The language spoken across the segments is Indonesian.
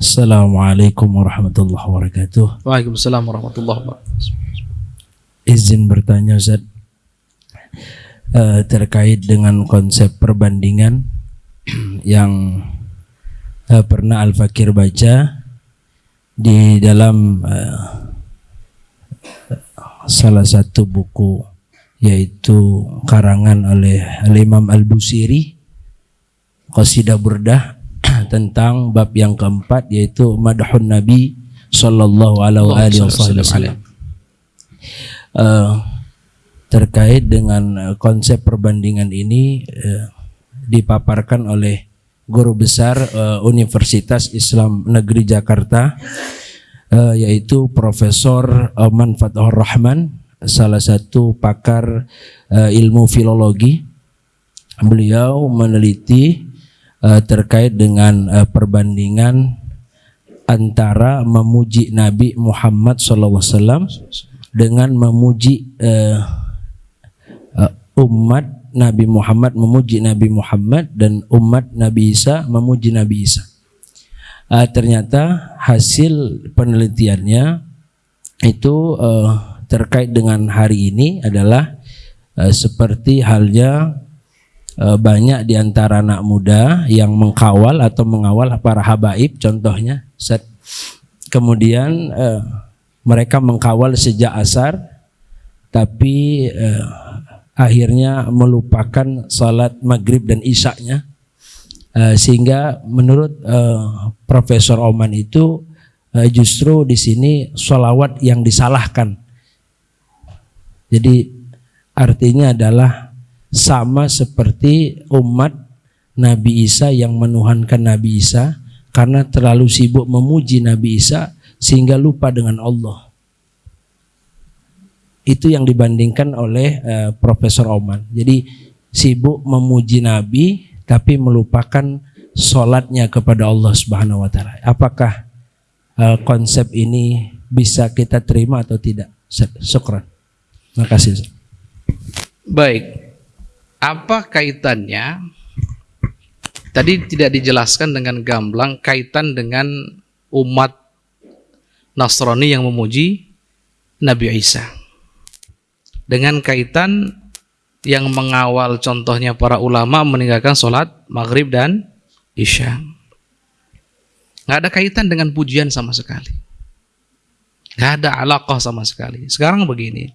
Assalamualaikum warahmatullahi wabarakatuh. Waalaikumsalam warahmatullahi wabarakatuh. Izin bertanya Ustaz uh, terkait dengan konsep perbandingan yang uh, pernah Al Fakir baca di dalam uh, salah satu buku yaitu karangan oleh Al Imam Al Busiri Qasidah Burdah tentang bab yang keempat yaitu madhun Nabi sallallahu alaihi wasallam. Uh, terkait dengan uh, konsep perbandingan ini uh, dipaparkan oleh guru besar uh, Universitas Islam Negeri Jakarta uh, yaitu Profesor Oman Fathur Rahman salah satu pakar uh, ilmu filologi beliau meneliti uh, terkait dengan uh, perbandingan antara memuji Nabi Muhammad SAW dengan memuji uh, uh, umat Nabi Muhammad memuji Nabi Muhammad dan umat Nabi Isa memuji Nabi Isa. Uh, ternyata hasil penelitiannya itu uh, terkait dengan hari ini adalah uh, seperti halnya banyak di antara anak muda yang mengkawal atau mengawal para habaib contohnya set kemudian e, mereka mengkawal sejak asar tapi e, akhirnya melupakan salat maghrib dan isaknya e, sehingga menurut e, Profesor Oman itu e, justru di sini sholawat yang disalahkan. Jadi artinya adalah sama seperti umat Nabi Isa yang menuhankan Nabi Isa karena terlalu sibuk memuji Nabi Isa sehingga lupa dengan Allah. Itu yang dibandingkan oleh uh, Profesor Oman. Jadi sibuk memuji Nabi tapi melupakan sholatnya kepada Allah Subhanahu Wa Taala. Apakah uh, konsep ini bisa kita terima atau tidak? Syukran. Terima kasih. Baik, apa kaitannya? Tadi tidak dijelaskan dengan gamblang kaitan dengan umat Nasrani yang memuji Nabi Isa. Dengan kaitan yang mengawal contohnya para ulama meninggalkan sholat maghrib dan isya. Nggak ada kaitan dengan pujian sama sekali. Nggak ada alaqah sama sekali. Sekarang begini,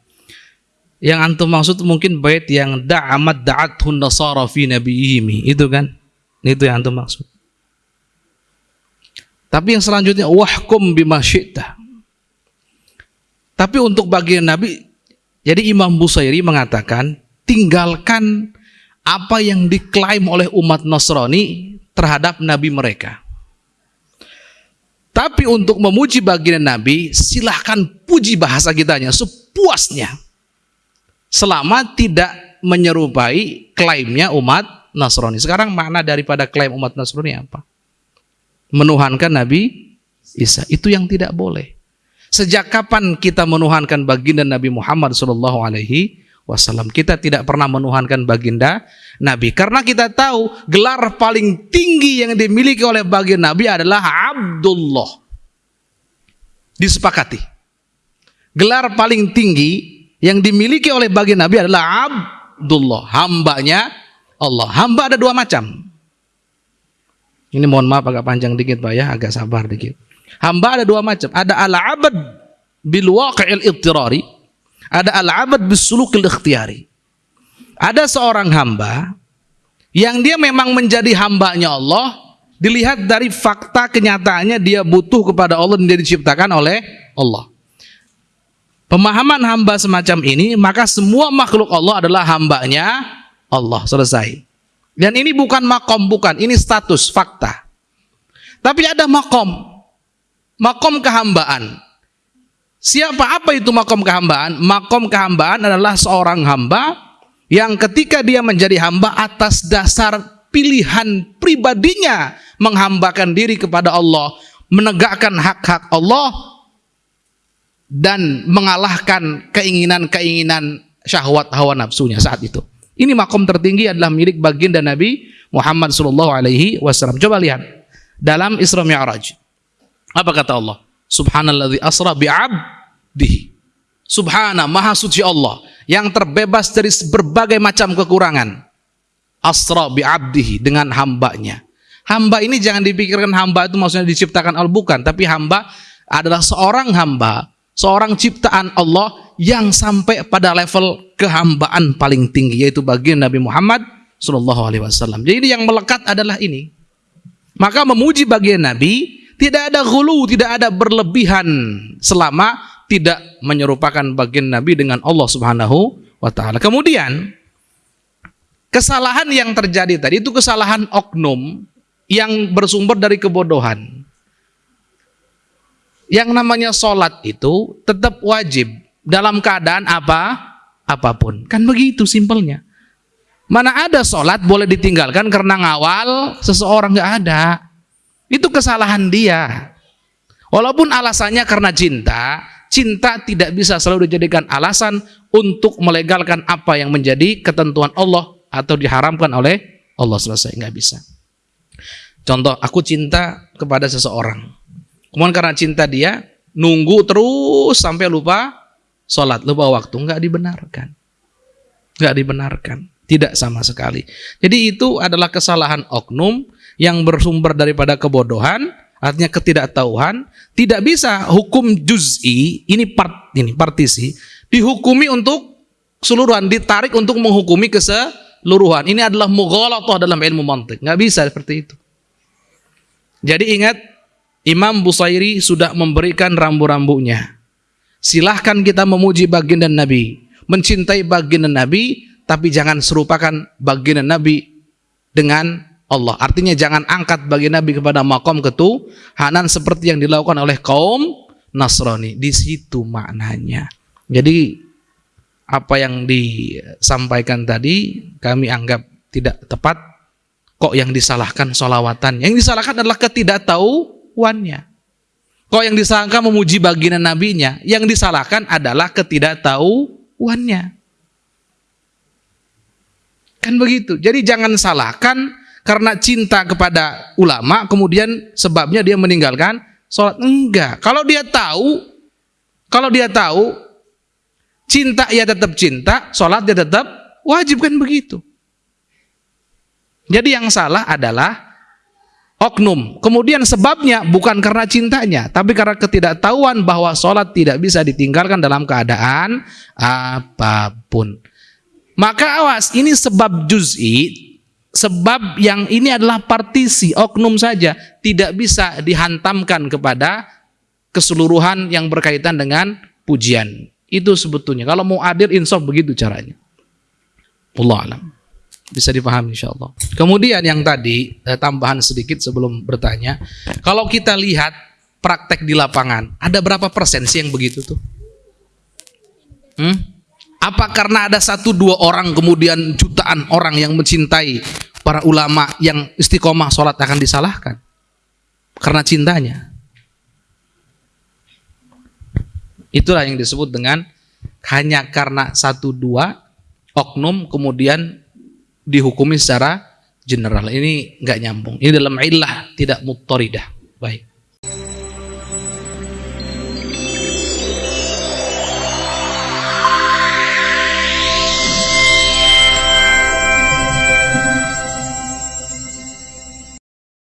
yang antum maksud mungkin bait yang da'amat da'athun nasara fi nabiyihim. Itu kan? Itu yang antum maksud. Tapi yang selanjutnya wahkum bima syi'ta. Tapi untuk bagian nabi jadi Imam Busairi mengatakan tinggalkan apa yang diklaim oleh umat Nasrani terhadap nabi mereka. Tapi untuk memuji bagian nabi silahkan puji bahasa kitanya sepuasnya selama tidak menyerupai klaimnya umat Nasrani. Sekarang makna daripada klaim umat Nasrani apa? Menuhankan Nabi Isa. Itu yang tidak boleh. Sejak kapan kita menuhankan baginda Nabi Muhammad Shallallahu Alaihi Wasallam? Kita tidak pernah menuhankan baginda Nabi karena kita tahu gelar paling tinggi yang dimiliki oleh baginda Nabi adalah Abdullah. Disepakati. Gelar paling tinggi yang dimiliki oleh bagian Nabi adalah Abdullah, hambanya Allah. Hamba ada dua macam. Ini mohon maaf agak panjang dikit Pak ya, agak sabar dikit. Hamba ada dua macam. Ada al-abad bil waqi'il ittirari, ada al-abad bis sulukil ikhtiyari. Ada seorang hamba yang dia memang menjadi hambanya Allah, dilihat dari fakta kenyataannya dia butuh kepada Allah dan dia diciptakan oleh Allah pemahaman hamba semacam ini, maka semua makhluk Allah adalah hambanya Allah. Selesai. Dan ini bukan makom, bukan. Ini status, fakta. Tapi ada makom. Makom kehambaan. Siapa apa itu makom kehambaan? Makom kehambaan adalah seorang hamba yang ketika dia menjadi hamba atas dasar pilihan pribadinya menghambakan diri kepada Allah, menegakkan hak-hak Allah, dan mengalahkan keinginan-keinginan syahwat hawa nafsunya saat itu. Ini makom tertinggi adalah milik baginda Nabi Muhammad sallallahu alaihi wasallam. Coba lihat dalam Isra Mi'raj. Apa kata Allah? Subhanalladzi asra bi'abdihi. Subhana, maha suci Allah yang terbebas dari berbagai macam kekurangan. Asra bi'abdihi dengan hambanya. Hamba ini jangan dipikirkan hamba itu maksudnya diciptakan Allah bukan, tapi hamba adalah seorang hamba, seorang ciptaan Allah yang sampai pada level kehambaan paling tinggi yaitu bagian Nabi Muhammad Shallallahu Alaihi Wasallam. Jadi yang melekat adalah ini. Maka memuji bagian Nabi tidak ada hulu, tidak ada berlebihan selama tidak menyerupakan bagian Nabi dengan Allah Subhanahu wa taala. Kemudian kesalahan yang terjadi tadi itu kesalahan oknum yang bersumber dari kebodohan. Yang namanya sholat itu tetap wajib dalam keadaan apa? Apa pun. Kan begitu simpelnya. Mana ada sholat boleh ditinggalkan karena ngawal seseorang nggak ada. Itu kesalahan dia. Walaupun alasannya karena cinta, cinta tidak bisa selalu dijadikan alasan untuk melegalkan apa yang menjadi ketentuan Allah atau diharamkan oleh Allah selesai nggak bisa. Contoh, aku cinta kepada seseorang. Kemudian karena cinta dia, nunggu terus sampai lupa sholat, lupa waktu. Nggak dibenarkan. Nggak dibenarkan. Tidak sama sekali. Jadi itu adalah kesalahan oknum yang bersumber daripada kebodohan, artinya ketidaktahuan. Tidak bisa hukum juz'i, ini part ini partisi, dihukumi untuk keseluruhan, ditarik untuk menghukumi keseluruhan. Ini adalah mughalatah dalam ilmu mantik. Nggak bisa seperti itu. Jadi ingat, Imam Busairi sudah memberikan rambu-rambunya. Silahkan kita memuji baginda Nabi, mencintai baginda Nabi, tapi jangan serupakan baginda Nabi dengan Allah. Artinya jangan angkat baginda Nabi kepada makom ketuhanan seperti yang dilakukan oleh kaum Nasrani. Di situ maknanya. Jadi apa yang disampaikan tadi kami anggap tidak tepat Kok yang disalahkan solawatan? Yang disalahkan adalah ketidaktahuannya. Kok yang disalahkan memuji baginda nabinya? Yang disalahkan adalah ketidaktahuannya. Kan begitu. Jadi jangan salahkan karena cinta kepada ulama, kemudian sebabnya dia meninggalkan sholat. Enggak. Kalau dia tahu, kalau dia tahu, cinta ya tetap cinta, sholat dia tetap wajib kan begitu. Jadi yang salah adalah oknum. Kemudian sebabnya bukan karena cintanya, tapi karena ketidaktahuan bahwa sholat tidak bisa ditinggalkan dalam keadaan apa pun. Maka awas, ini sebab juz'i, sebab yang ini adalah partisi, oknum saja, tidak bisa dihantamkan kepada keseluruhan yang berkaitan dengan pujian. Itu sebetulnya. Kalau mau adil, insaf begitu caranya. Allah alam. Bisa dipahami insya Allah. Kemudian yang tadi, eh, tambahan sedikit sebelum bertanya. Kalau kita lihat praktek di lapangan, ada berapa persen sih yang begitu tuh? Hmm? Apa karena ada satu dua orang kemudian jutaan orang yang mencintai para ulama yang istiqomah sholat akan disalahkan? Karena cintanya. Itulah yang disebut dengan hanya karena satu dua oknum kemudian dihukumi secara general. Ini nggak nyambung. Ini dalam ilah tidak muttoridah. Baik.